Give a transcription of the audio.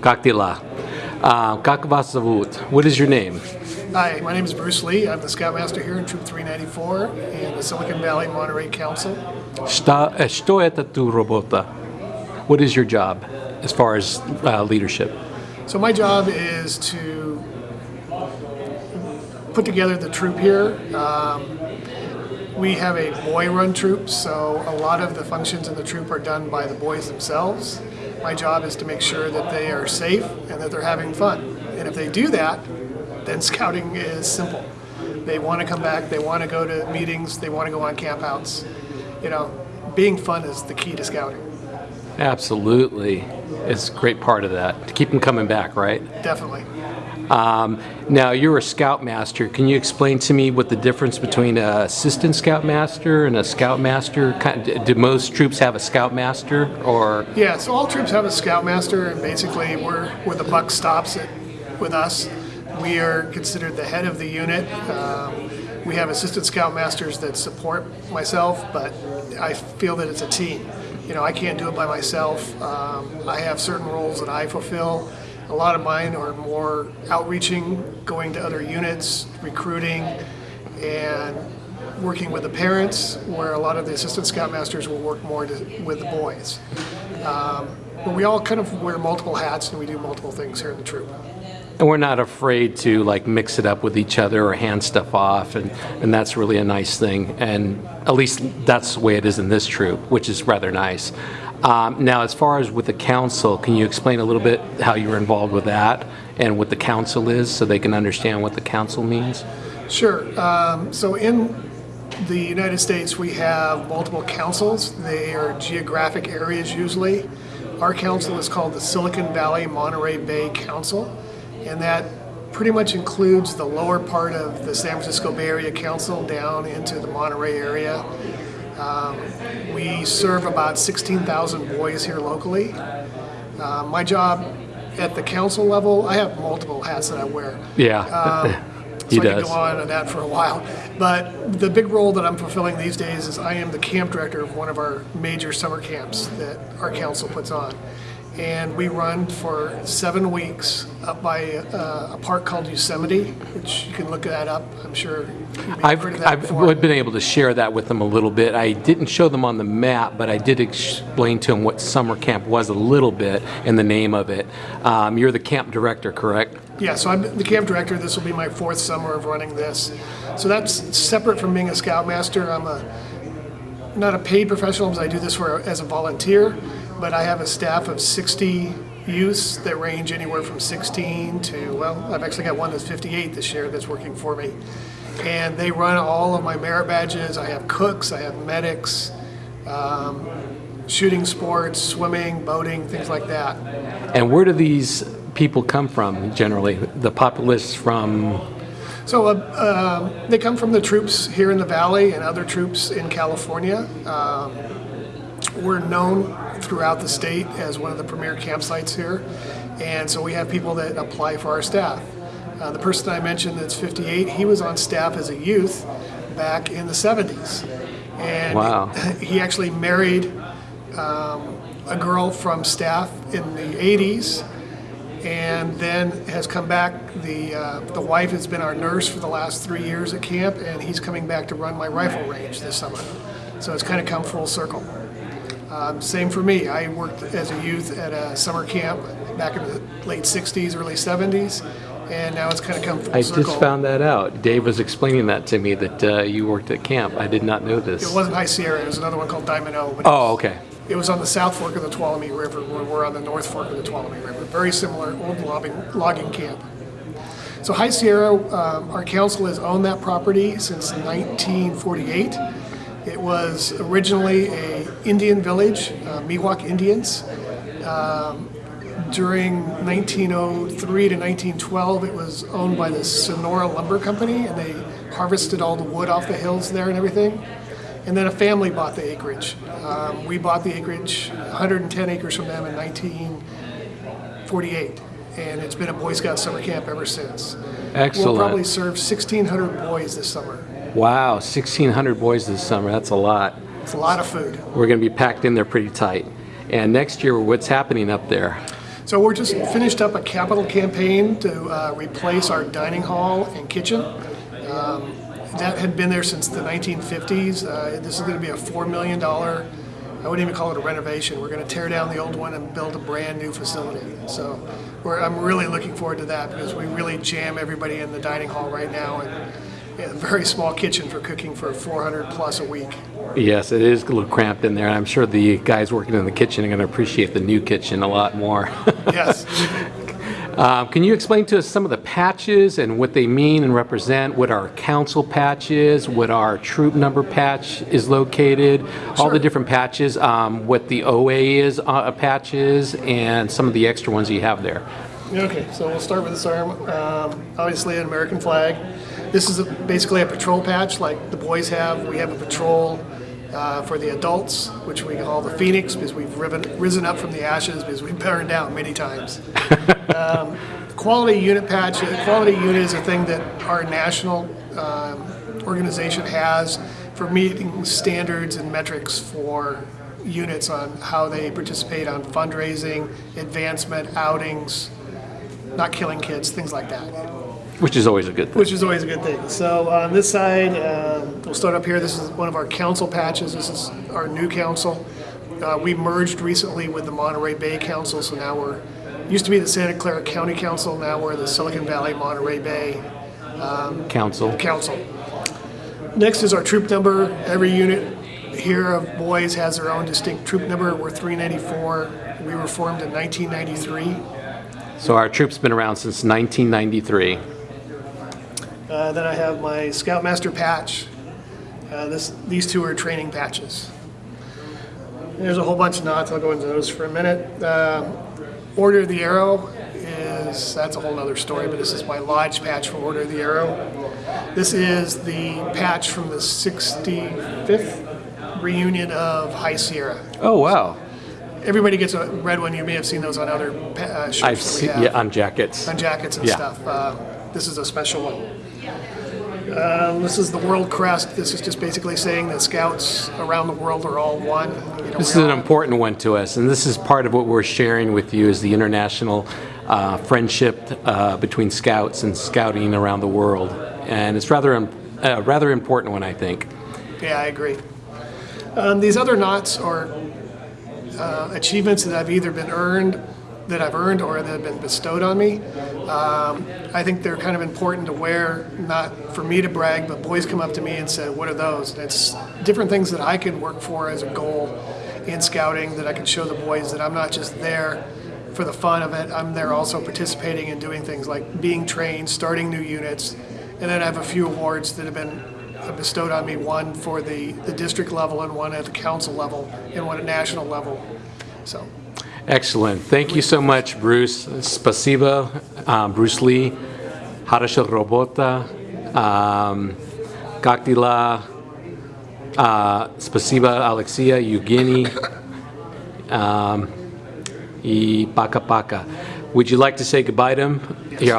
Как дела? Uh, как вас зовут? What is your name? Hi, my name is Bruce Lee. I'm the Scoutmaster here in Troop 394 in the Silicon Valley Monterey Council. Что, э, что это tu работа? What is your job as far as uh, leadership? So my job is to put together the troop here. Um, we have a boy-run troop, so a lot of the functions in the troop are done by the boys themselves. My job is to make sure that they are safe and that they're having fun. And if they do that, then scouting is simple. They want to come back, they want to go to meetings, they want to go on campouts. You know, being fun is the key to scouting, Absolutely. It's a great part of that to keep them coming back, right? definitely. Um, now, you're a scoutmaster. Can you explain to me what the difference between an assistant scoutmaster and a scoutmaster? Do most troops have a scoutmaster or? Yeah, so all troops have a scoutmaster, and basically we're where the buck stops it with us. We are considered the head of the unit. Um, we have assistant scoutmasters that support myself, but I feel that it's a team. You know, I can't do it by myself. Um, I have certain roles that I fulfill. A lot of mine are more outreaching, going to other units, recruiting, and working with the parents, where a lot of the assistant scoutmasters will work more to, with the boys. Um, but we all kind of wear multiple hats and we do multiple things here in the troop. And we're not afraid to like mix it up with each other or hand stuff off, and, and that's really a nice thing. And at least that's the way it is in this troop, which is rather nice. Um, now, as far as with the council, can you explain a little bit how you were involved with that and what the council is so they can understand what the council means? Sure. Um, so in the United States, we have multiple councils. They are geographic areas usually. Our council is called the Silicon Valley Monterey Bay Council, and that pretty much includes the lower part of the San Francisco Bay Area Council down into the Monterey area. Um, we serve about 16,000 boys here locally. Uh, my job at the council level, I have multiple hats that I wear. Yeah, Um, he so I does. could go on on that for a while. But the big role that I'm fulfilling these days is I am the camp director of one of our major summer camps that our council puts on. And we run for seven weeks up by uh, a park called Yosemite, which you can look that up. I'm sure you may have I've, that I've been able to share that with them a little bit. I didn't show them on the map, but I did explain to them what summer camp was a little bit and the name of it. Um, you're the camp director, correct? Yeah, so I'm the camp director. This will be my fourth summer of running this. So that's separate from being a scoutmaster. I'm a not a paid professional because I do this for as a volunteer, but I have a staff of 60 youths that range anywhere from 16 to well, I've actually got one that's 58 this year that's working for me, and they run all of my merit badges. I have cooks, I have medics. Um, shooting sports, swimming, boating, things like that. And where do these people come from generally? The populace from, So uh, um, they come from the troops here in the valley and other troops in California. Um, we're known throughout the state as one of the premier campsites here, and so we have people that apply for our staff. Uh, the person I mentioned that's 58, he was on staff as a youth back in the 70s, and Wow. he actually married um, a girl from staff in the 80s and then has come back. The uh, the wife has been our nurse for the last three years at camp, and he's coming back to run my rifle range this summer. So it's kind of come full circle. Um, same for me. I worked as a youth at a summer camp back in the late '60s, early '70s, and now it's kind of come full I circle. just found that out. Dave was explaining that to me that uh, you worked at camp. I did not know this. It wasn't High Sierra. It was another one called Diamond O. Oh, okay. It was on the south fork of the Tuolumne River, we're on the north fork of the Tuolumne River. Very similar old logging, logging camp. So High Sierra, um, our council has owned that property since 1948. It was originally a Indian village, uh, Miwok Indians. Um, during 1903 to 1912, it was owned by the Sonora Lumber Company, and they harvested all the wood off the hills there and everything. And then a family bought the acreage. Um, we bought the acreage, 110 acres from them in 1948, and it's been a Boy Scout summer camp ever since. Excellent. We'll probably serve 1,600 boys this summer. Wow, 1,600 boys this summer. That's a lot. It's a lot of food. We're going to be packed in there pretty tight. And next year, what's happening up there? So we're just finished up a capital campaign to uh, replace our dining hall and kitchen. Um, That had been there since the 1950s. Uh, This is going to be a $4 million, I wouldn't even call it a renovation. We're going to tear down the old one and build a brand-new facility. So we're, I'm really looking forward to that because we really jam everybody in the dining hall right now and a very small kitchen for cooking for 400 plus a week. Yes, it is a little cramped in there, and I'm sure the guys working in the kitchen are going to appreciate the new kitchen a lot more. Yes. Um, Can you explain to us some of the patches and what they mean and represent, what our council patch is, what our troop number patch is located, all the different patches, um, what the OA is, uh, patch is, and some of the extra ones you have there? Okay, so we'll start with this arm. Um, obviously, an American flag. This is a, basically a patrol patch like the boys have. We have a patrol uh, for the adults, which we call the Phoenix because we've riven, risen up from the ashes because we've burned down many times. um, quality unit patch. Quality unit is a thing that our national um, organization has for meeting standards and metrics for units on how they participate on fundraising, advancement, outings, not killing kids, things like that, Which is always a good thing. which is always a good thing. So on this side, um, we'll start up here. This is one of our council patches. This is our new council. Uh, we merged recently with the Monterey Bay Council, so now we're, used to be the Santa Clara County Council, now we're the Silicon Valley Monterey Bay Council. Council. Next is our troop number. Every unit here of boys has their own distinct troop number. We're 394. We were formed in 1993. So our troop's been around since 1993. Uh, then I have my Scoutmaster patch. Uh, this, these two are training patches. There's a whole bunch of knots. I'll go into those for a minute. Uh, Order of the Arrow is that's a whole other story, but this is my lodge patch for Order of the Arrow. This is the patch from the 65th reunion of High Sierra. Oh, wow. Everybody gets a red one. You may have seen those on other uh, shirts I've seen, yeah, on jackets. on jackets and Yeah. stuff. Uh, this is a special one. Um, this is the World Crest. This is just basically saying that scouts around the world are all one. You know, This is an important one to us, and this is part of what we're sharing with you is the international uh, friendship uh, between scouts and scouting around the world. And it's rather, a rather important one, I think. Yeah, I agree. Um, these other knots are uh, achievements that I've either been earned, that I've earned, or that have been bestowed on me. Um, I think they're kind of important to wear, not for me to brag, but boys come up to me and say, "What are those?" And it's different things that I can work for as a goal in scouting that I can show the boys that I'm not just there for the fun of it. I'm there also participating and doing things like being trained, starting new units, and then I have a few awards that have been bestowed on me, one for the, the district level and one at the council level and one at national level. So, Excellent. Thank you so much, Bruce. Spasiba, um, Bruce Lee, Harasha Robota, um, Kaktila, uh, Spasiba, Alexia, Eugenie, um, Paka Paka. Would you like to say goodbye to him? Here, I'll